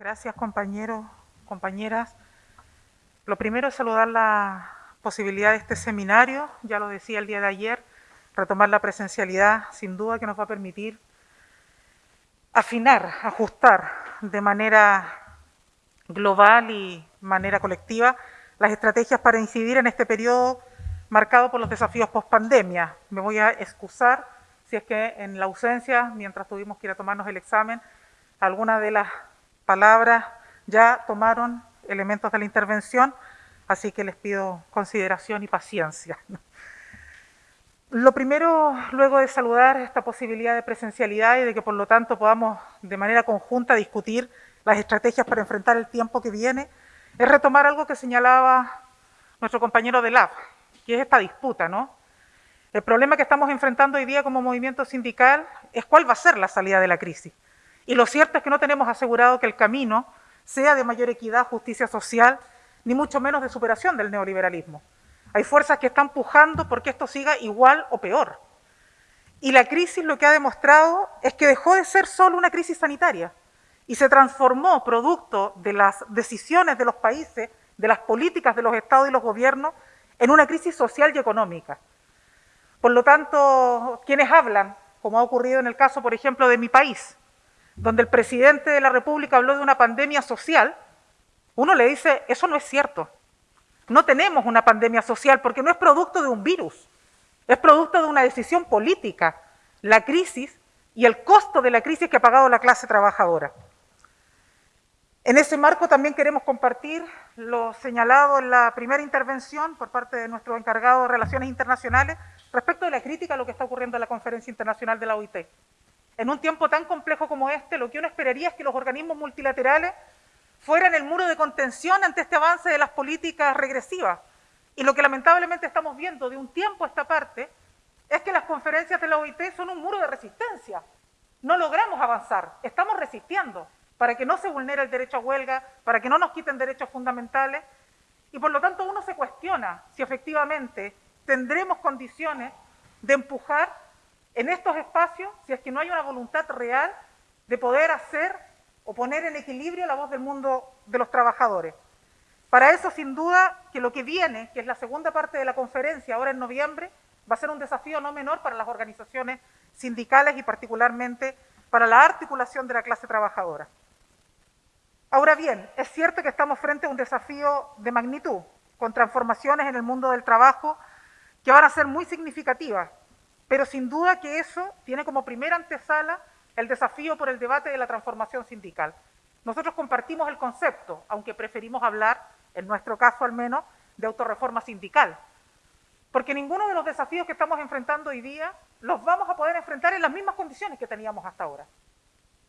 Gracias compañeros, compañeras. Lo primero es saludar la posibilidad de este seminario, ya lo decía el día de ayer, retomar la presencialidad sin duda que nos va a permitir afinar, ajustar de manera global y manera colectiva las estrategias para incidir en este periodo marcado por los desafíos post-pandemia. Me voy a excusar si es que en la ausencia, mientras tuvimos que ir a tomarnos el examen, alguna de las palabras ya tomaron elementos de la intervención, así que les pido consideración y paciencia. Lo primero, luego de saludar esta posibilidad de presencialidad y de que por lo tanto podamos de manera conjunta discutir las estrategias para enfrentar el tiempo que viene, es retomar algo que señalaba nuestro compañero de LAB, que es esta disputa, ¿no? El problema que estamos enfrentando hoy día como movimiento sindical es cuál va a ser la salida de la crisis. Y lo cierto es que no tenemos asegurado que el camino sea de mayor equidad, justicia social, ni mucho menos de superación del neoliberalismo. Hay fuerzas que están pujando porque esto siga igual o peor. Y la crisis lo que ha demostrado es que dejó de ser solo una crisis sanitaria y se transformó producto de las decisiones de los países, de las políticas de los estados y los gobiernos, en una crisis social y económica. Por lo tanto, quienes hablan, como ha ocurrido en el caso, por ejemplo, de mi país, donde el presidente de la República habló de una pandemia social, uno le dice, eso no es cierto. No tenemos una pandemia social porque no es producto de un virus, es producto de una decisión política, la crisis y el costo de la crisis que ha pagado la clase trabajadora. En ese marco también queremos compartir lo señalado en la primera intervención por parte de nuestro encargado de Relaciones Internacionales respecto de la crítica a lo que está ocurriendo en la Conferencia Internacional de la OIT. En un tiempo tan complejo como este, lo que uno esperaría es que los organismos multilaterales fueran el muro de contención ante este avance de las políticas regresivas. Y lo que lamentablemente estamos viendo de un tiempo a esta parte es que las conferencias de la OIT son un muro de resistencia. No logramos avanzar, estamos resistiendo para que no se vulnere el derecho a huelga, para que no nos quiten derechos fundamentales. Y por lo tanto uno se cuestiona si efectivamente tendremos condiciones de empujar en estos espacios si es que no hay una voluntad real de poder hacer o poner en equilibrio la voz del mundo de los trabajadores. Para eso, sin duda, que lo que viene, que es la segunda parte de la conferencia, ahora en noviembre, va a ser un desafío no menor para las organizaciones sindicales y particularmente para la articulación de la clase trabajadora. Ahora bien, es cierto que estamos frente a un desafío de magnitud, con transformaciones en el mundo del trabajo que van a ser muy significativas, pero sin duda que eso tiene como primera antesala el desafío por el debate de la transformación sindical. Nosotros compartimos el concepto, aunque preferimos hablar, en nuestro caso al menos, de autorreforma sindical. Porque ninguno de los desafíos que estamos enfrentando hoy día los vamos a poder enfrentar en las mismas condiciones que teníamos hasta ahora.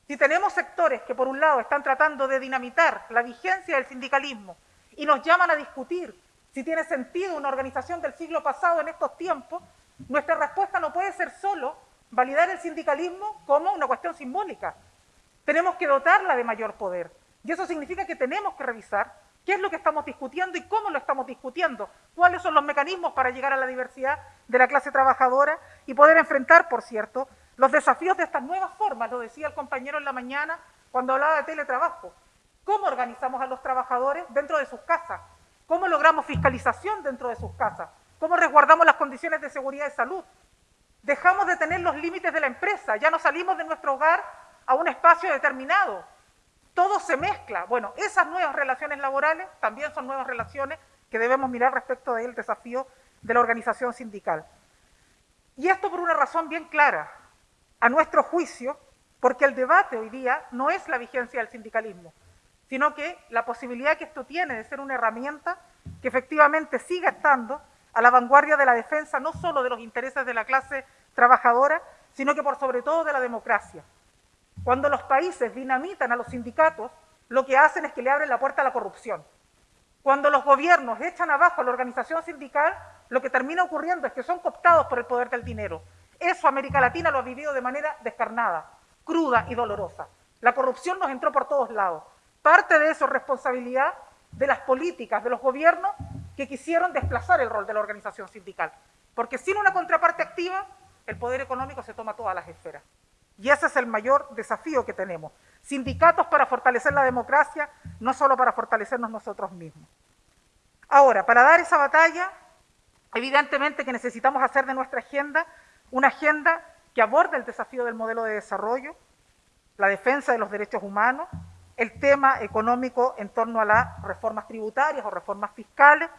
Si tenemos sectores que por un lado están tratando de dinamitar la vigencia del sindicalismo y nos llaman a discutir si tiene sentido una organización del siglo pasado en estos tiempos, nuestra respuesta no puede ser solo validar el sindicalismo como una cuestión simbólica. Tenemos que dotarla de mayor poder. Y eso significa que tenemos que revisar qué es lo que estamos discutiendo y cómo lo estamos discutiendo, cuáles son los mecanismos para llegar a la diversidad de la clase trabajadora y poder enfrentar, por cierto, los desafíos de estas nuevas formas, lo decía el compañero en la mañana cuando hablaba de teletrabajo. ¿Cómo organizamos a los trabajadores dentro de sus casas? ¿Cómo logramos fiscalización dentro de sus casas? ¿Cómo resguardamos las condiciones de seguridad y salud? Dejamos de tener los límites de la empresa, ya no salimos de nuestro hogar a un espacio determinado. Todo se mezcla. Bueno, esas nuevas relaciones laborales también son nuevas relaciones que debemos mirar respecto del desafío de la organización sindical. Y esto por una razón bien clara, a nuestro juicio, porque el debate hoy día no es la vigencia del sindicalismo, sino que la posibilidad que esto tiene de ser una herramienta que efectivamente siga estando a la vanguardia de la defensa no solo de los intereses de la clase trabajadora, sino que por sobre todo de la democracia. Cuando los países dinamitan a los sindicatos, lo que hacen es que le abren la puerta a la corrupción. Cuando los gobiernos echan abajo a la organización sindical, lo que termina ocurriendo es que son cooptados por el poder del dinero. Eso América Latina lo ha vivido de manera descarnada, cruda y dolorosa. La corrupción nos entró por todos lados. Parte de eso es responsabilidad de las políticas, de los gobiernos que quisieron desplazar el rol de la organización sindical. Porque sin una contraparte activa, el poder económico se toma todas las esferas. Y ese es el mayor desafío que tenemos. Sindicatos para fortalecer la democracia, no solo para fortalecernos nosotros mismos. Ahora, para dar esa batalla, evidentemente que necesitamos hacer de nuestra agenda una agenda que aborde el desafío del modelo de desarrollo, la defensa de los derechos humanos, el tema económico en torno a las reformas tributarias o reformas fiscales,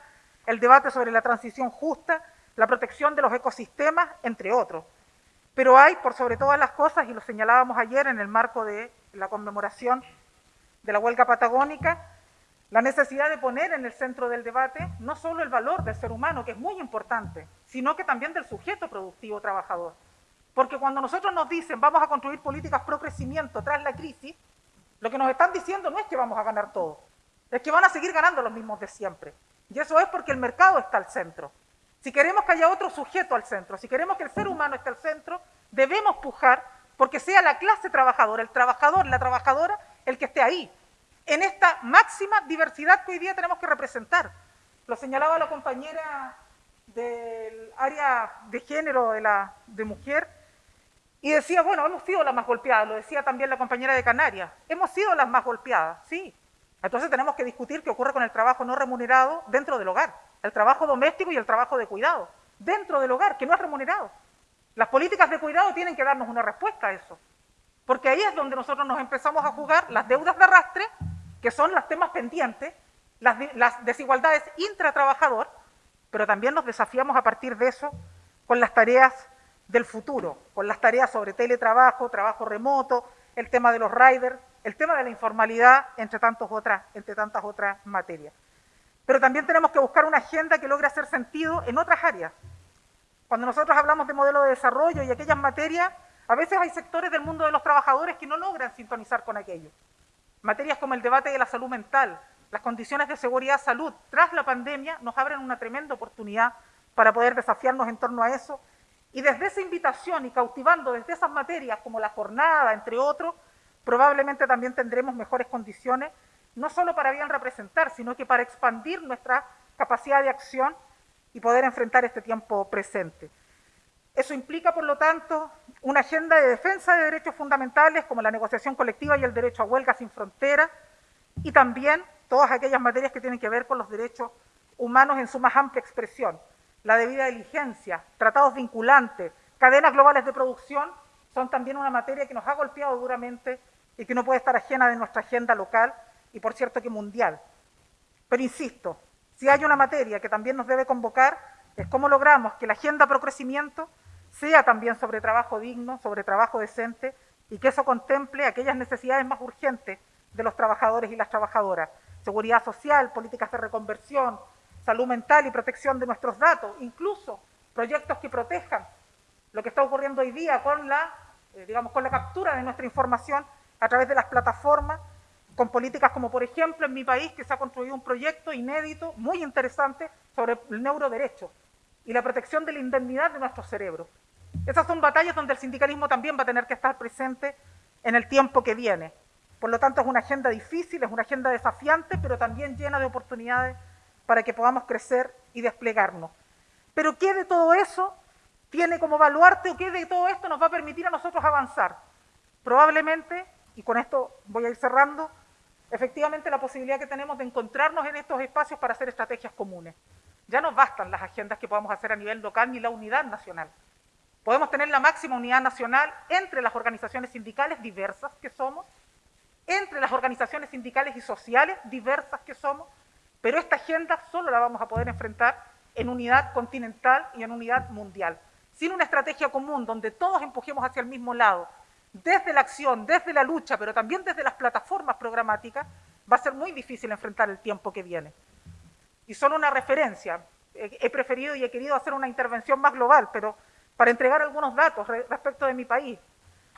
el debate sobre la transición justa, la protección de los ecosistemas, entre otros. Pero hay, por sobre todas las cosas, y lo señalábamos ayer en el marco de la conmemoración de la huelga patagónica, la necesidad de poner en el centro del debate no solo el valor del ser humano, que es muy importante, sino que también del sujeto productivo trabajador. Porque cuando nosotros nos dicen vamos a construir políticas pro crecimiento tras la crisis, lo que nos están diciendo no es que vamos a ganar todo, es que van a seguir ganando los mismos de siempre. Y eso es porque el mercado está al centro. Si queremos que haya otro sujeto al centro, si queremos que el ser humano esté al centro, debemos pujar porque sea la clase trabajadora, el trabajador, la trabajadora, el que esté ahí, en esta máxima diversidad que hoy día tenemos que representar. Lo señalaba la compañera del área de género de, la, de mujer, y decía, bueno, hemos sido las más golpeadas, lo decía también la compañera de Canarias, hemos sido las más golpeadas, sí, entonces tenemos que discutir qué ocurre con el trabajo no remunerado dentro del hogar, el trabajo doméstico y el trabajo de cuidado, dentro del hogar, que no es remunerado. Las políticas de cuidado tienen que darnos una respuesta a eso, porque ahí es donde nosotros nos empezamos a jugar las deudas de arrastre, que son los temas pendientes, las, las desigualdades intratrabajador, pero también nos desafiamos a partir de eso con las tareas del futuro, con las tareas sobre teletrabajo, trabajo remoto, el tema de los riders, el tema de la informalidad, entre, otras, entre tantas otras materias. Pero también tenemos que buscar una agenda que logre hacer sentido en otras áreas. Cuando nosotros hablamos de modelo de desarrollo y aquellas materias, a veces hay sectores del mundo de los trabajadores que no logran sintonizar con aquello. Materias como el debate de la salud mental, las condiciones de seguridad salud tras la pandemia nos abren una tremenda oportunidad para poder desafiarnos en torno a eso. Y desde esa invitación y cautivando desde esas materias como la jornada, entre otros, probablemente también tendremos mejores condiciones, no solo para bien representar, sino que para expandir nuestra capacidad de acción y poder enfrentar este tiempo presente. Eso implica, por lo tanto, una agenda de defensa de derechos fundamentales como la negociación colectiva y el derecho a huelga sin fronteras, y también todas aquellas materias que tienen que ver con los derechos humanos en su más amplia expresión, la debida diligencia, tratados vinculantes, cadenas globales de producción, son también una materia que nos ha golpeado duramente y que no puede estar ajena de nuestra agenda local y por cierto que mundial. Pero insisto, si hay una materia que también nos debe convocar es cómo logramos que la agenda pro crecimiento sea también sobre trabajo digno, sobre trabajo decente y que eso contemple aquellas necesidades más urgentes de los trabajadores y las trabajadoras. Seguridad social, políticas de reconversión, salud mental y protección de nuestros datos, incluso proyectos que protejan lo que está ocurriendo hoy día con la, eh, digamos, con la captura de nuestra información a través de las plataformas, con políticas como por ejemplo en mi país que se ha construido un proyecto inédito, muy interesante, sobre el neuroderecho y la protección de la indemnidad de nuestros cerebros. Esas son batallas donde el sindicalismo también va a tener que estar presente en el tiempo que viene. Por lo tanto, es una agenda difícil, es una agenda desafiante, pero también llena de oportunidades para que podamos crecer y desplegarnos. Pero ¿qué de todo eso tiene como baluarte o qué de todo esto nos va a permitir a nosotros avanzar? Probablemente y con esto voy a ir cerrando, efectivamente la posibilidad que tenemos de encontrarnos en estos espacios para hacer estrategias comunes. Ya no bastan las agendas que podamos hacer a nivel local ni la unidad nacional. Podemos tener la máxima unidad nacional entre las organizaciones sindicales diversas que somos, entre las organizaciones sindicales y sociales diversas que somos, pero esta agenda solo la vamos a poder enfrentar en unidad continental y en unidad mundial. Sin una estrategia común donde todos empujemos hacia el mismo lado, desde la acción, desde la lucha, pero también desde las plataformas programáticas, va a ser muy difícil enfrentar el tiempo que viene. Y solo una referencia, he preferido y he querido hacer una intervención más global, pero para entregar algunos datos respecto de mi país.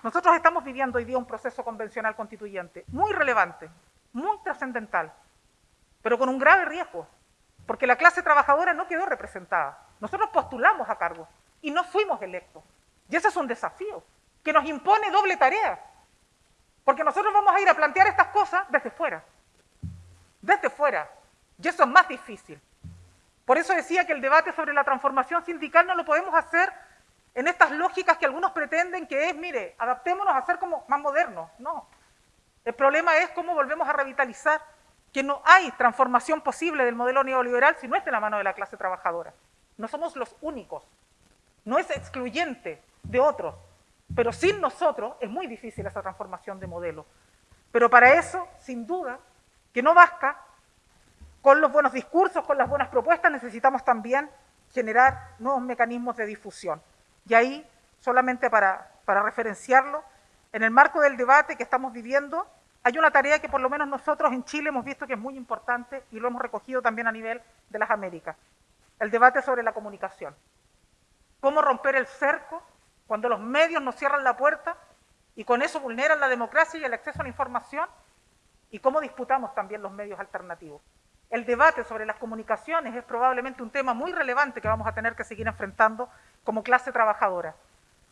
Nosotros estamos viviendo hoy día un proceso convencional constituyente muy relevante, muy trascendental, pero con un grave riesgo, porque la clase trabajadora no quedó representada. Nosotros postulamos a cargo y no fuimos electos. Y ese es un desafío que nos impone doble tarea. Porque nosotros vamos a ir a plantear estas cosas desde fuera. Desde fuera. Y eso es más difícil. Por eso decía que el debate sobre la transformación sindical no lo podemos hacer en estas lógicas que algunos pretenden que es, mire, adaptémonos a ser como más modernos. No. El problema es cómo volvemos a revitalizar que no hay transformación posible del modelo neoliberal si no es de la mano de la clase trabajadora. No somos los únicos. No es excluyente de otros. Pero sin nosotros es muy difícil esa transformación de modelo. Pero para eso, sin duda, que no basta con los buenos discursos, con las buenas propuestas, necesitamos también generar nuevos mecanismos de difusión. Y ahí, solamente para, referenciarlo, en el marco del debate que estamos viviendo, hay una tarea que por lo menos nosotros en Chile hemos visto que es muy importante y lo hemos recogido también a nivel de las Américas. El debate sobre la comunicación. Cómo romper el cerco cuando los medios nos cierran la puerta y con eso vulneran la democracia y el acceso a la información y cómo disputamos también los medios alternativos. El debate sobre las comunicaciones es probablemente un tema muy relevante que vamos a tener que seguir enfrentando como clase trabajadora.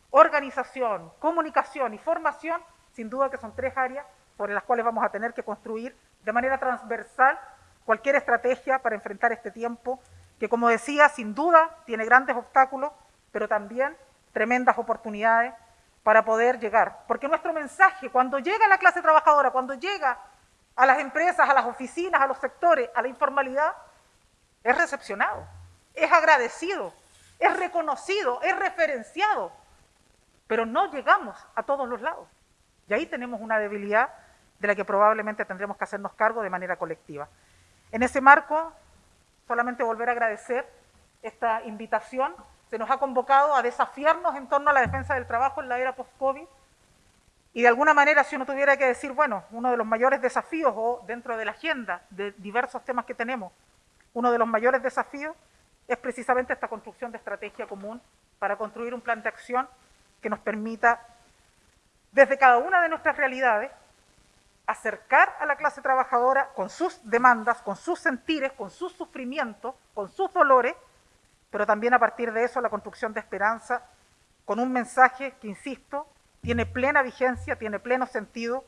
Organización, comunicación y formación, sin duda que son tres áreas sobre las cuales vamos a tener que construir de manera transversal cualquier estrategia para enfrentar este tiempo que, como decía, sin duda tiene grandes obstáculos, pero también tremendas oportunidades para poder llegar. Porque nuestro mensaje, cuando llega a la clase trabajadora, cuando llega a las empresas, a las oficinas, a los sectores, a la informalidad, es recepcionado, es agradecido, es reconocido, es referenciado, pero no llegamos a todos los lados. Y ahí tenemos una debilidad de la que probablemente tendremos que hacernos cargo de manera colectiva. En ese marco, solamente volver a agradecer esta invitación. Se nos ha convocado a desafiarnos en torno a la defensa del trabajo en la era post-COVID. Y de alguna manera, si uno tuviera que decir, bueno, uno de los mayores desafíos o dentro de la agenda de diversos temas que tenemos, uno de los mayores desafíos es precisamente esta construcción de estrategia común para construir un plan de acción que nos permita, desde cada una de nuestras realidades, acercar a la clase trabajadora con sus demandas, con sus sentires, con sus sufrimientos, con sus dolores, pero también a partir de eso la construcción de esperanza con un mensaje que, insisto, tiene plena vigencia, tiene pleno sentido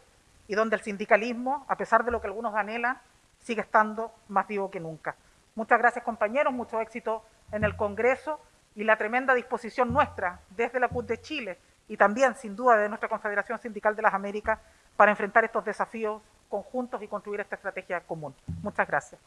y donde el sindicalismo, a pesar de lo que algunos anhelan, sigue estando más vivo que nunca. Muchas gracias compañeros, mucho éxito en el Congreso y la tremenda disposición nuestra desde la CUT de Chile y también sin duda de nuestra Confederación Sindical de las Américas para enfrentar estos desafíos conjuntos y construir esta estrategia común. Muchas gracias.